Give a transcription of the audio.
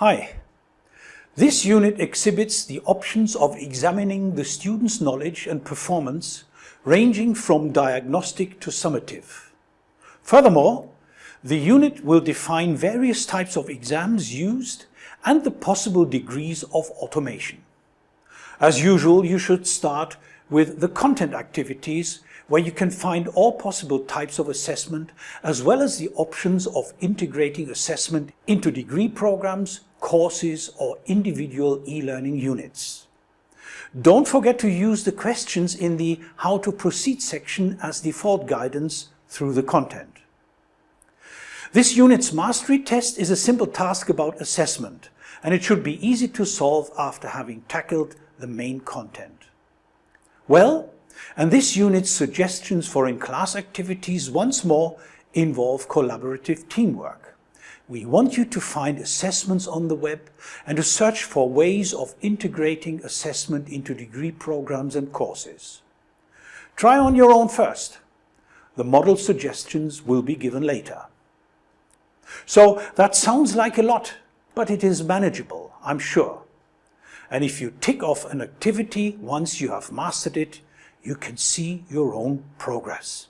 Hi. This unit exhibits the options of examining the student's knowledge and performance ranging from diagnostic to summative. Furthermore, the unit will define various types of exams used and the possible degrees of automation. As usual, you should start with the content activities where you can find all possible types of assessment as well as the options of integrating assessment into degree programs, courses or individual e-learning units. Don't forget to use the questions in the How to Proceed section as default guidance through the content. This unit's mastery test is a simple task about assessment and it should be easy to solve after having tackled the main content. Well, and this unit's suggestions for in-class activities once more involve collaborative teamwork. We want you to find assessments on the web and to search for ways of integrating assessment into degree programs and courses. Try on your own first. The model suggestions will be given later. So that sounds like a lot, but it is manageable, I'm sure. And if you tick off an activity once you have mastered it, you can see your own progress.